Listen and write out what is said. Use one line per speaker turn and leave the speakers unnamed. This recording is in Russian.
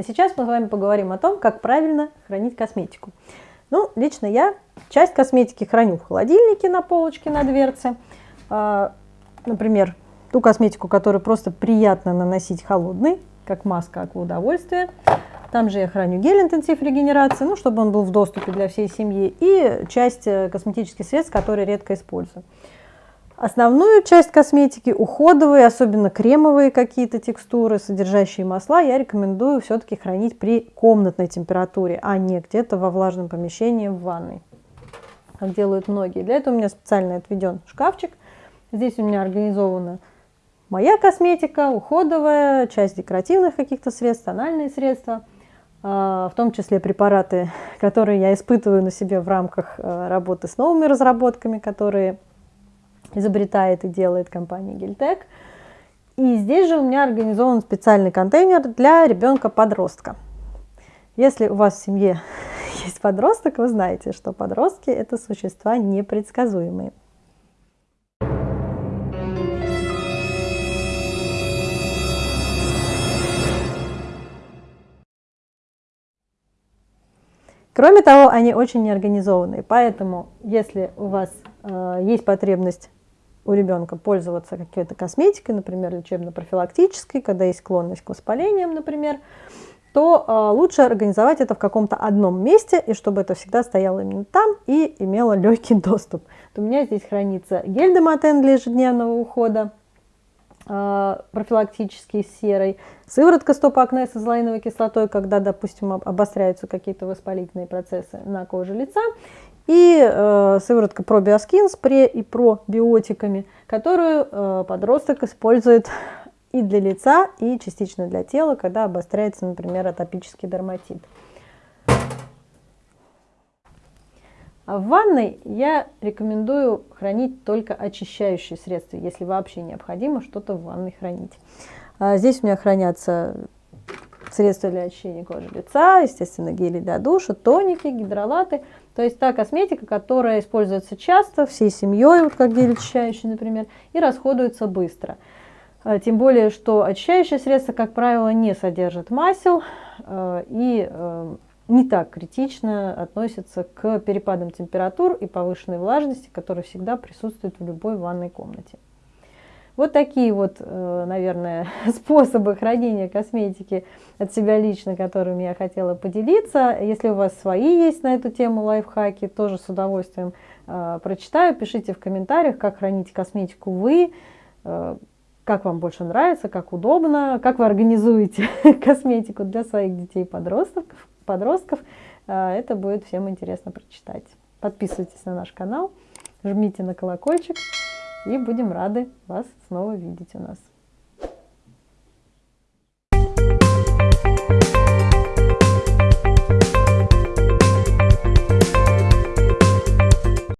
А сейчас мы с вами поговорим о том, как правильно хранить косметику. Ну, лично я часть косметики храню в холодильнике на полочке на дверце. А, например, ту косметику, которую просто приятно наносить холодной, как маска акваудовольствия. Там же я храню гель интенсив регенерации, ну, чтобы он был в доступе для всей семьи, и часть э, косметических средств, которые редко использую. Основную часть косметики, уходовые, особенно кремовые какие-то текстуры, содержащие масла, я рекомендую все-таки хранить при комнатной температуре, а не где-то во влажном помещении в ванной, как делают многие. Для этого у меня специально отведен шкафчик. Здесь у меня организована моя косметика, уходовая, часть декоративных каких-то средств, тональные средства – а, в том числе препараты, которые я испытываю на себе в рамках э, работы с новыми разработками, которые изобретает и делает компания Гельтек. И здесь же у меня организован специальный контейнер для ребенка-подростка. Если у вас в семье есть подросток, вы знаете, что подростки – это существа непредсказуемые. Кроме того, они очень неорганизованные, поэтому если у вас э, есть потребность у ребенка пользоваться какой-то косметикой, например, лечебно-профилактической, когда есть склонность к воспалениям, например, то э, лучше организовать это в каком-то одном месте, и чтобы это всегда стояло именно там и имело легкий доступ. Вот у меня здесь хранится гель Демотен для ежедневного ухода, э, профилактический с серой, сыворотка стоп-акне с азолаиновой кислотой, когда, допустим, обостряются какие-то воспалительные процессы на коже лица, и э, сыворотка пробиоскин с пре и пробиотиками, которую э, подросток использует и для лица, и частично для тела, когда обостряется, например, атопический дерматит. А в ванной я рекомендую хранить только очищающие средства, если вообще необходимо что-то в ванной хранить. А здесь у меня хранятся средства для очищения кожи лица, естественно, гели для душа, тоники, гидролаты. То есть та косметика, которая используется часто, всей семьей, вот как гель очищающий, например, и расходуется быстро. А, тем более, что очищающие средства, как правило, не содержат масел а, и а, не так критично относятся к перепадам температур и повышенной влажности, которые всегда присутствуют в любой ванной комнате. Вот такие вот, э, наверное, способы хранения косметики от себя лично, которыми я хотела поделиться. Если у вас свои есть на эту тему лайфхаки, тоже с удовольствием э, прочитаю. Пишите в комментариях, как хранить косметику вы, э, как вам больше нравится, как удобно, как вы организуете косметику для своих детей и подростков. подростков. Это будет всем интересно прочитать. Подписывайтесь на наш канал, жмите на колокольчик и будем рады вас снова видеть у нас.